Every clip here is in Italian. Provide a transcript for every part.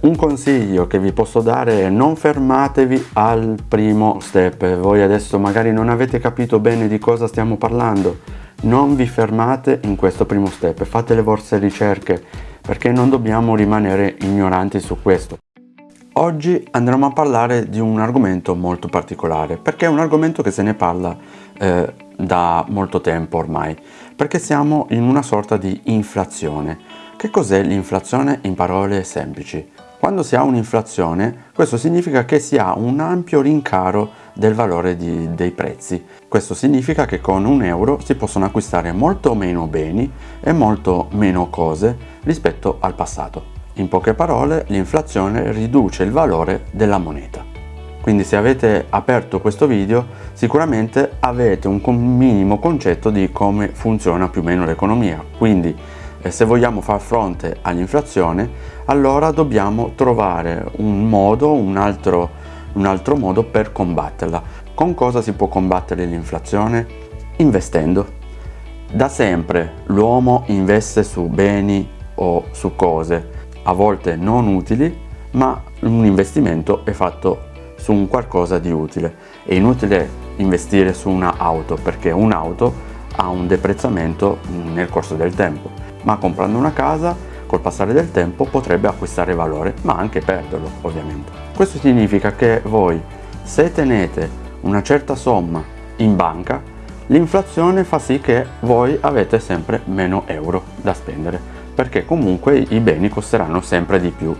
un consiglio che vi posso dare è non fermatevi al primo step. Voi adesso magari non avete capito bene di cosa stiamo parlando. Non vi fermate in questo primo step. Fate le vostre ricerche perché non dobbiamo rimanere ignoranti su questo. Oggi andremo a parlare di un argomento molto particolare perché è un argomento che se ne parla eh, da molto tempo ormai perché siamo in una sorta di inflazione. Che cos'è l'inflazione? In parole semplici quando si ha un'inflazione, questo significa che si ha un ampio rincaro del valore di, dei prezzi. Questo significa che con un euro si possono acquistare molto meno beni e molto meno cose rispetto al passato. In poche parole, l'inflazione riduce il valore della moneta. Quindi se avete aperto questo video sicuramente avete un minimo concetto di come funziona più o meno l'economia. Quindi e se vogliamo far fronte all'inflazione allora dobbiamo trovare un modo, un altro, un altro modo per combatterla. Con cosa si può combattere l'inflazione? Investendo. Da sempre l'uomo investe su beni o su cose, a volte non utili, ma un investimento è fatto su un qualcosa di utile. È inutile investire su un'auto perché un'auto ha un deprezzamento nel corso del tempo ma comprando una casa col passare del tempo potrebbe acquistare valore ma anche perderlo ovviamente. Questo significa che voi se tenete una certa somma in banca l'inflazione fa sì che voi avete sempre meno euro da spendere perché comunque i beni costeranno sempre di più.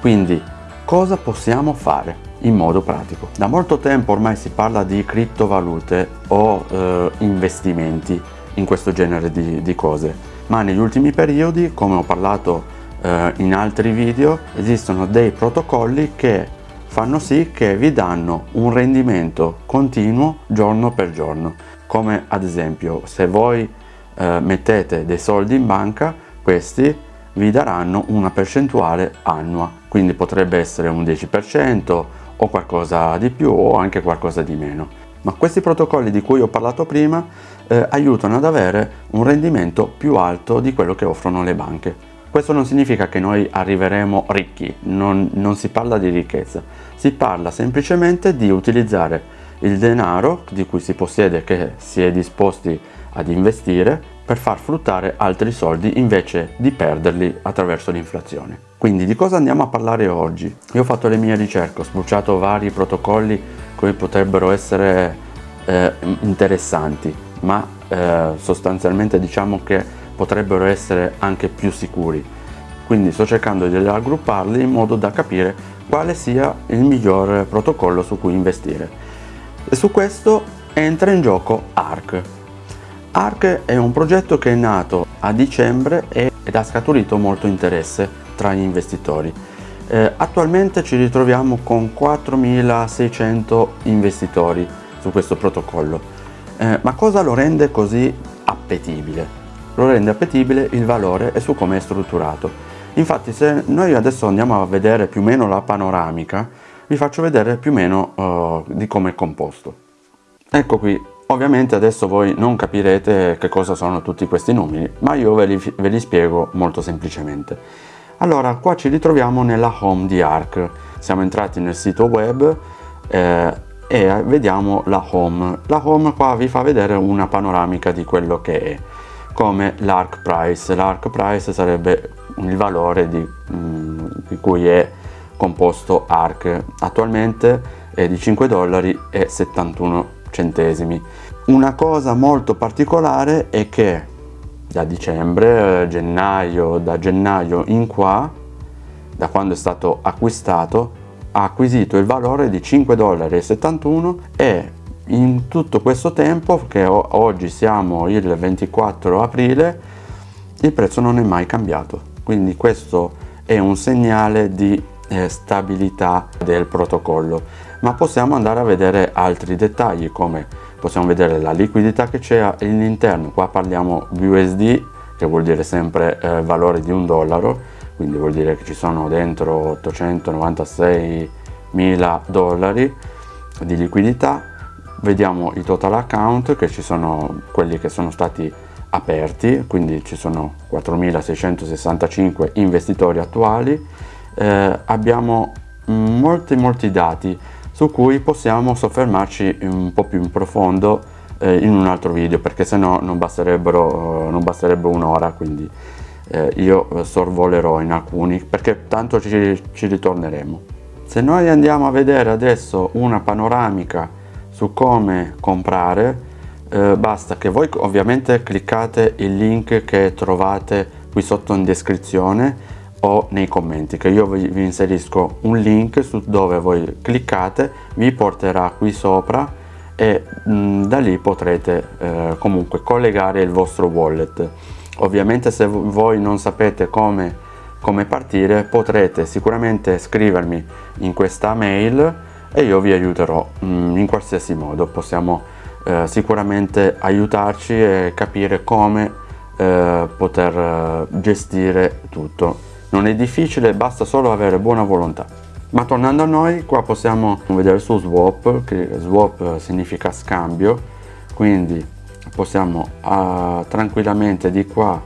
Quindi cosa possiamo fare in modo pratico? Da molto tempo ormai si parla di criptovalute o eh, investimenti in questo genere di, di cose ma negli ultimi periodi, come ho parlato eh, in altri video, esistono dei protocolli che fanno sì che vi danno un rendimento continuo giorno per giorno, come ad esempio se voi eh, mettete dei soldi in banca, questi vi daranno una percentuale annua, quindi potrebbe essere un 10% o qualcosa di più o anche qualcosa di meno ma questi protocolli di cui ho parlato prima eh, aiutano ad avere un rendimento più alto di quello che offrono le banche. Questo non significa che noi arriveremo ricchi, non, non si parla di ricchezza, si parla semplicemente di utilizzare il denaro di cui si possiede che si è disposti ad investire per far fruttare altri soldi invece di perderli attraverso l'inflazione. Quindi di cosa andiamo a parlare oggi? Io ho fatto le mie ricerche, ho spulciato vari protocolli che potrebbero essere eh, interessanti, ma eh, sostanzialmente diciamo che potrebbero essere anche più sicuri. Quindi sto cercando di raggrupparli in modo da capire quale sia il miglior protocollo su cui investire. E su questo entra in gioco ARC. ARC è un progetto che è nato a dicembre ed ha scaturito molto interesse tra gli investitori. Eh, attualmente ci ritroviamo con 4.600 investitori su questo protocollo. Eh, ma cosa lo rende così appetibile? Lo rende appetibile il valore e su come è strutturato. Infatti se noi adesso andiamo a vedere più o meno la panoramica, vi faccio vedere più o meno uh, di come è composto. Ecco qui, ovviamente adesso voi non capirete che cosa sono tutti questi numeri, ma io ve li, ve li spiego molto semplicemente. Allora, qua ci ritroviamo nella home di ARC. Siamo entrati nel sito web eh, e vediamo la home. La home qua vi fa vedere una panoramica di quello che è, come l'ARC price. L'ARC price sarebbe il valore di, mm, di cui è composto ARC. Attualmente è di 5 dollari e 71 centesimi. Una cosa molto particolare è che da dicembre, eh, gennaio, da gennaio in qua, da quando è stato acquistato, ha acquisito il valore di 5,71 dollari e in tutto questo tempo, che oggi siamo il 24 aprile, il prezzo non è mai cambiato. Quindi questo è un segnale di eh, stabilità del protocollo. Ma possiamo andare a vedere altri dettagli come possiamo vedere la liquidità che c'è all'interno qua parliamo USD che vuol dire sempre eh, valore di un dollaro quindi vuol dire che ci sono dentro 896 mila dollari di liquidità. Vediamo i total account che ci sono quelli che sono stati aperti quindi ci sono 4665 investitori attuali. Eh, abbiamo molti molti dati su cui possiamo soffermarci un po' più in profondo eh, in un altro video perché se no non basterebbero non basterebbe un'ora quindi eh, io sorvolerò in alcuni perché tanto ci, ci ritorneremo. Se noi andiamo a vedere adesso una panoramica su come comprare eh, basta che voi ovviamente cliccate il link che trovate qui sotto in descrizione o nei commenti che io vi, inserisco un link su dove voi cliccate vi porterà qui sopra e mh, mm, da lì potrete eh, comunque collegare il vostro wallet. Ovviamente se voi non sapete come, come partire potrete sicuramente scrivermi in questa mail e io vi aiuterò mh, mm, in qualsiasi modo. Possiamo eh, sicuramente aiutarci e capire come eh, poter eh, gestire tutto non è difficile basta solo avere buona volontà. Ma tornando a noi qua possiamo vedere su swap che swap significa scambio. Quindi possiamo uh, tranquillamente di qua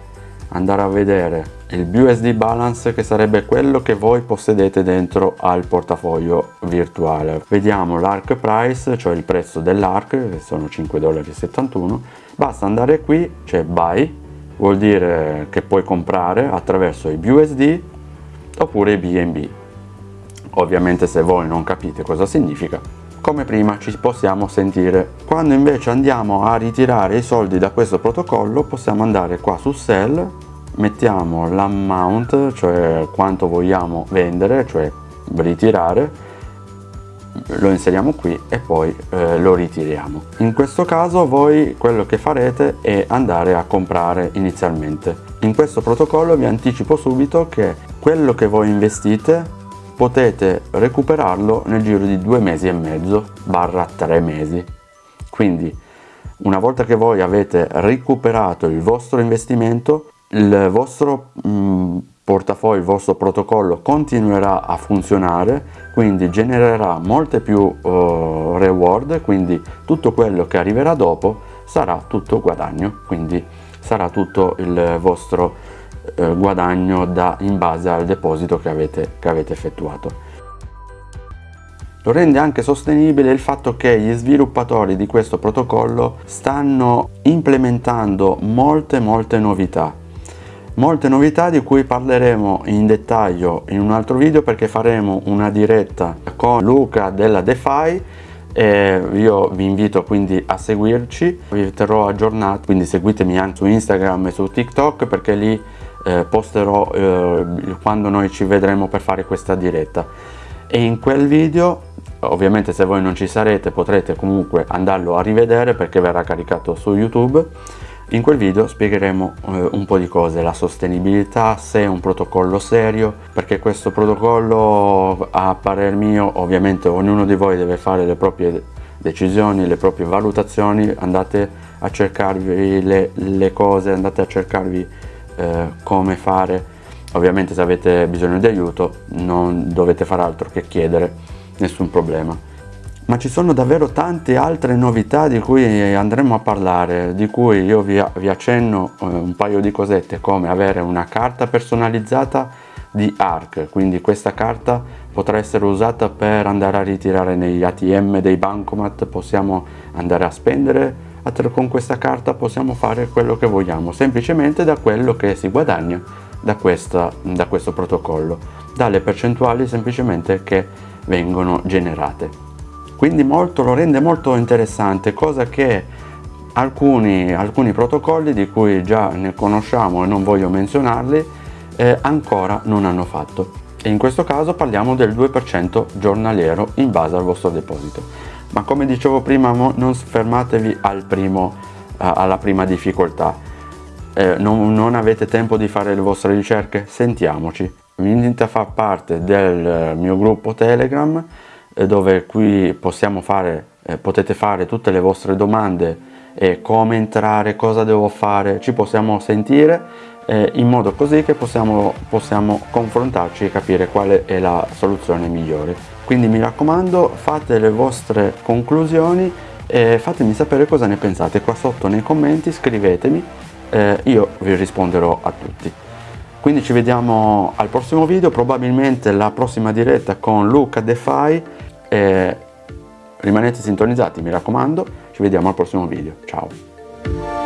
andare a vedere il BUSD balance che sarebbe quello che voi possedete dentro al portafoglio virtuale. Vediamo l'ARC price cioè il prezzo dell'ARC che sono 5,71 dollari basta andare qui c'è buy vuol dire che puoi comprare attraverso i BUSD oppure i BNB ovviamente se voi non capite cosa significa come prima ci possiamo sentire. Quando invece andiamo a ritirare i soldi da questo protocollo possiamo andare qua su sell mettiamo l'amount cioè quanto vogliamo vendere cioè ritirare lo inseriamo qui e poi eh, lo ritiriamo. In questo caso voi quello che farete è andare a comprare inizialmente. In questo protocollo vi anticipo subito che quello che voi investite potete recuperarlo nel giro di due mesi e mezzo barra tre mesi. Quindi una volta che voi avete recuperato il vostro investimento il vostro mh, mm, portafoglio il vostro protocollo continuerà a funzionare quindi genererà molte più uh, reward quindi tutto quello che arriverà dopo sarà tutto guadagno quindi sarà tutto il vostro eh, guadagno da, in base al deposito che avete, che avete effettuato. Lo rende anche sostenibile il fatto che gli sviluppatori di questo protocollo stanno implementando molte molte novità molte novità di cui parleremo in dettaglio in un altro video perché faremo una diretta con Luca della DeFi e io vi invito quindi a seguirci. Vi terrò aggiornati quindi seguitemi anche su Instagram e su TikTok perché lì eh, posterò eh, quando noi ci vedremo per fare questa diretta. E in quel video ovviamente se voi non ci sarete potrete comunque andarlo a rivedere perché verrà caricato su youtube in quel video spiegheremo eh, un po' di cose, la sostenibilità, se è un protocollo serio, perché questo protocollo a parer mio ovviamente ognuno di voi deve fare le proprie decisioni, le proprie valutazioni, andate a cercarvi le, le cose, andate a cercarvi eh, come fare. Ovviamente se avete bisogno di aiuto non dovete fare altro che chiedere nessun problema ma ci sono davvero tante altre novità di cui andremo a parlare di cui io vi, vi accenno eh, un paio di cosette come avere una carta personalizzata di ARC quindi questa carta potrà essere usata per andare a ritirare negli ATM dei bancomat. Possiamo andare a spendere con questa carta possiamo fare quello che vogliamo semplicemente da quello che si guadagna da, questa, da questo protocollo dalle percentuali semplicemente che vengono generate quindi molto, lo rende molto interessante cosa che alcuni, alcuni protocolli di cui già ne conosciamo e non voglio menzionarli eh, ancora non hanno fatto. E in questo caso parliamo del 2% giornaliero in base al vostro deposito. Ma come dicevo prima non fermatevi al primo, alla prima difficoltà. Eh, non, non, avete tempo di fare le vostre ricerche? Sentiamoci. Venite a far parte del mio gruppo telegram eh, dove qui possiamo fare eh, potete fare tutte le vostre domande e come entrare cosa devo fare ci possiamo sentire eh, in modo così che possiamo, possiamo confrontarci e capire quale è la soluzione migliore. Quindi mi raccomando fate le vostre conclusioni e fatemi sapere cosa ne pensate. Qua sotto nei commenti scrivetemi eh, io vi risponderò a tutti. Quindi ci vediamo al prossimo video probabilmente la prossima diretta con Luca DeFi rimanete sintonizzati mi raccomando. Ci vediamo al prossimo video. Ciao